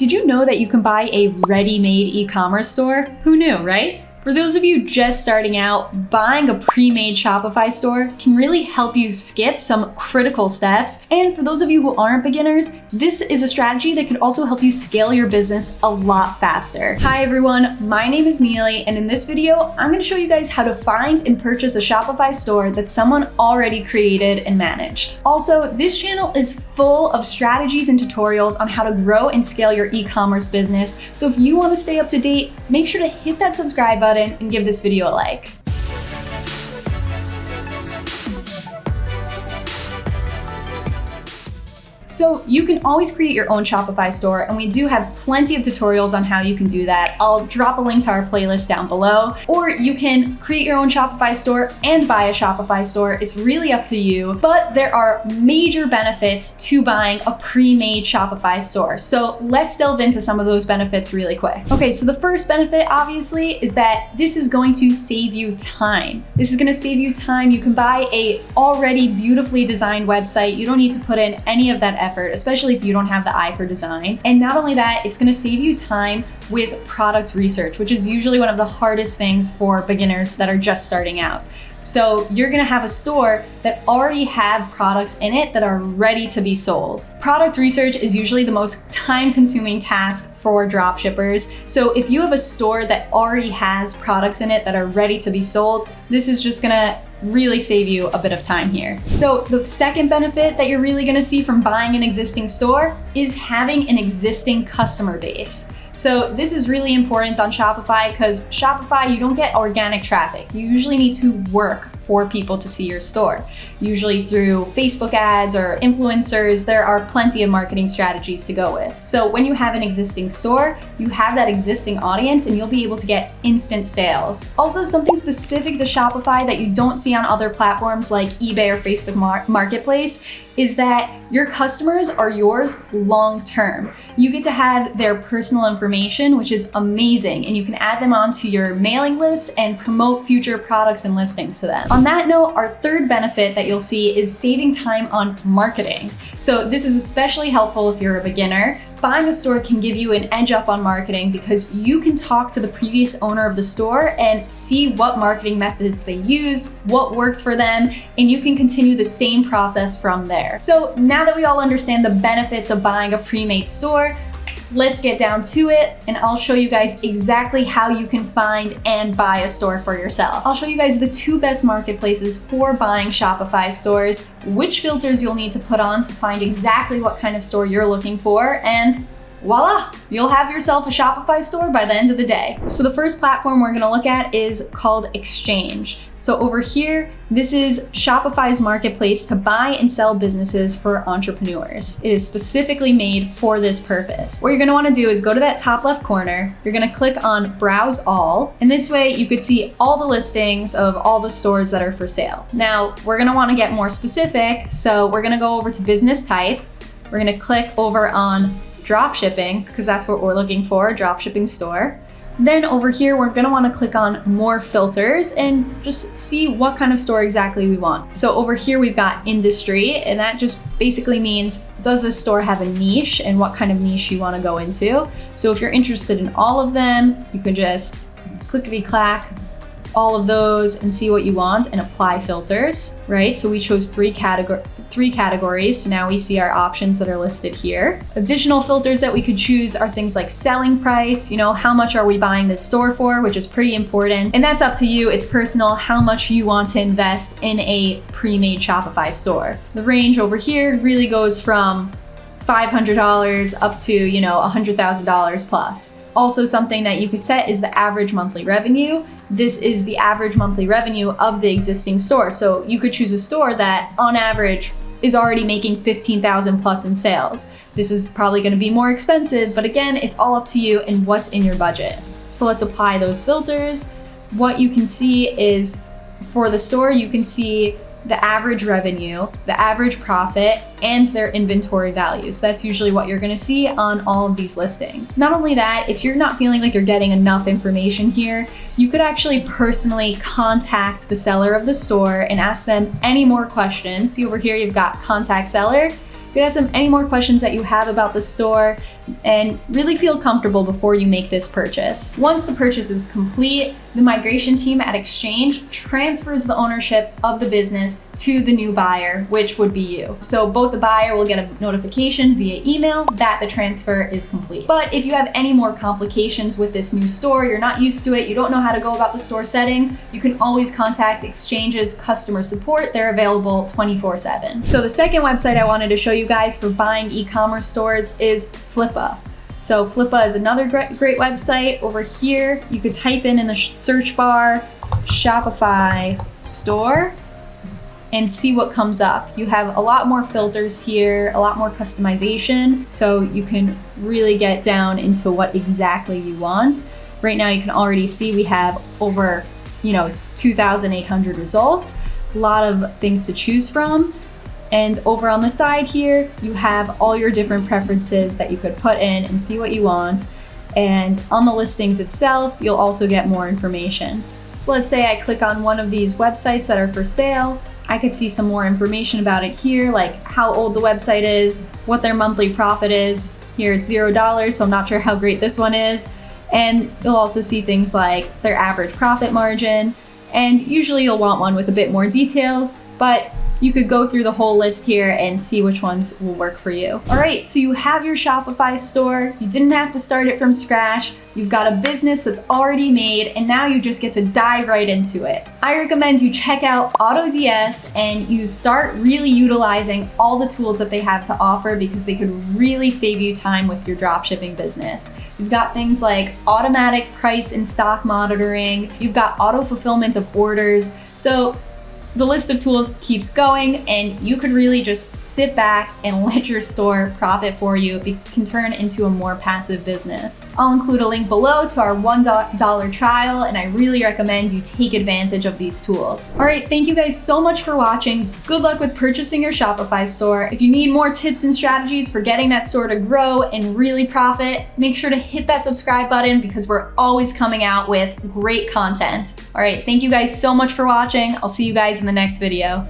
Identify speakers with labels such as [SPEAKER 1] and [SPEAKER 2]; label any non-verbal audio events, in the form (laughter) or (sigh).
[SPEAKER 1] Did you know that you can buy a ready-made e-commerce store? Who knew, right? For those of you just starting out, buying a pre-made Shopify store can really help you skip some critical steps. And for those of you who aren't beginners, this is a strategy that could also help you scale your business a lot faster. Hi everyone, my name is Neely, and in this video, I'm gonna show you guys how to find and purchase a Shopify store that someone already created and managed. Also, this channel is full of strategies and tutorials on how to grow and scale your e-commerce business. So if you wanna stay up to date, make sure to hit that subscribe button button and give this video a like. So you can always create your own Shopify store and we do have plenty of tutorials on how you can do that. I'll drop a link to our playlist down below, or you can create your own Shopify store and buy a Shopify store. It's really up to you, but there are major benefits to buying a pre-made Shopify store. So let's delve into some of those benefits really quick. Okay, so the first benefit obviously is that this is going to save you time. This is gonna save you time. You can buy a already beautifully designed website. You don't need to put in any of that effort effort, especially if you don't have the eye for design. And not only that, it's gonna save you time with product research, which is usually one of the hardest things for beginners that are just starting out. So you're gonna have a store that already have products in it that are ready to be sold. Product research is usually the most time consuming task for dropshippers. So if you have a store that already has products in it that are ready to be sold, this is just gonna really save you a bit of time here. So the second benefit that you're really gonna see from buying an existing store is having an existing customer base. So this is really important on Shopify because Shopify, you don't get organic traffic. You usually need to work for people to see your store. Usually through Facebook ads or influencers, there are plenty of marketing strategies to go with. So when you have an existing store, you have that existing audience and you'll be able to get instant sales. Also something specific to Shopify that you don't see on other platforms like eBay or Facebook Mar Marketplace is that your customers are yours long term. You get to have their personal information, which is amazing, and you can add them onto your mailing list and promote future products and listings to them. On that note, our third benefit that you'll see is saving time on marketing. So this is especially helpful if you're a beginner. Buying a store can give you an edge up on marketing because you can talk to the previous owner of the store and see what marketing methods they used, what worked for them, and you can continue the same process from there. So now that we all understand the benefits of buying a pre-made store, let's get down to it and I'll show you guys exactly how you can find and buy a store for yourself. I'll show you guys the two best marketplaces for buying Shopify stores, which filters you'll need to put on to find exactly what kind of store you're looking for, and voila, you'll have yourself a Shopify store by the end of the day. So the first platform we're gonna look at is called Exchange. So over here, this is Shopify's marketplace to buy and sell businesses for entrepreneurs. It is specifically made for this purpose. What you're gonna wanna do is go to that top left corner, you're gonna click on Browse All, and this way you could see all the listings of all the stores that are for sale. Now, we're gonna wanna get more specific, so we're gonna go over to business type, we're gonna click over on drop shipping, because that's what we're looking for, drop shipping store. Then over here, we're gonna wanna click on more filters and just see what kind of store exactly we want. So over here, we've got industry, and that just basically means, does this store have a niche and what kind of niche you wanna go into? So if you're interested in all of them, you can just clickety clack, all of those and see what you want and apply filters, right? So we chose three, categor three categories. So now we see our options that are listed here. Additional filters that we could choose are things like selling price, you know, how much are we buying this store for, which is pretty important. And that's up to you. It's personal how much you want to invest in a pre-made Shopify store. The range over here really goes from $500 up to, you know, $100,000 plus. Also something that you could set is the average monthly revenue. This is the average monthly revenue of the existing store. So you could choose a store that on average is already making 15,000 plus in sales. This is probably gonna be more expensive, but again, it's all up to you and what's in your budget. So let's apply those filters. What you can see is for the store, you can see the average revenue, the average profit, and their inventory value. So that's usually what you're gonna see on all of these listings. Not only that, if you're not feeling like you're getting enough information here, you could actually personally contact the seller of the store and ask them any more questions. See over here, you've got contact seller. You can ask them any more questions that you have about the store. and really feel comfortable before you make this purchase. Once the purchase is complete, the migration team at Exchange transfers the ownership of the business to the new buyer, which would be you. So both the buyer will get a notification via email that the transfer is complete. But if you have any more complications with this new store, you're not used to it, you don't know how to go about the store settings, you can always contact Exchange's customer support. They're available 24 7. So the second website I wanted to show you guys for buying e-commerce stores is Flippa. So Flippa is another great, great website. Over here, you could type in in the search bar, Shopify store and see what comes up. You have a lot more filters here, a lot more customization, so you can really get down into what exactly you want. Right now you can already see we have over, you know, 2,800 results, a lot of things to choose from. And over on the side here, you have all your different preferences that you could put in and see what you want. And on the listings itself, you'll also get more information. So let's say I click on one of these websites that are for sale. I could see some more information about it here, like how old the website is, what their monthly profit is. Here it's zero dollars, so I'm not sure how great this one is. And you'll also see things like their average profit margin. And usually you'll want one with a bit more details, but you could go through the whole list here and see which ones will work for you. All right, so you have your Shopify store. You didn't have to start it from scratch. You've got a business that's already made, and now you just get to dive right into it. I recommend you check out AutoDS and you start really utilizing all the tools that they have to offer because they could really save you time with your dropshipping business. You've got things like automatic price and stock monitoring. You've got auto fulfillment of orders. So the list of tools keeps going and you could really just sit back and (laughs) let your store profit for you. It can turn into a more passive business. I'll include a link below to our $1 trial and I really recommend you take advantage of these tools. All right, thank you guys so much for watching. Good luck with purchasing your Shopify store. If you need more tips and strategies for getting that store to grow and really profit, make sure to hit that subscribe button because we're always coming out with great content. All right, thank you guys so much for watching. I'll see you guys in the next video.